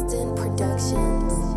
Instant Productions.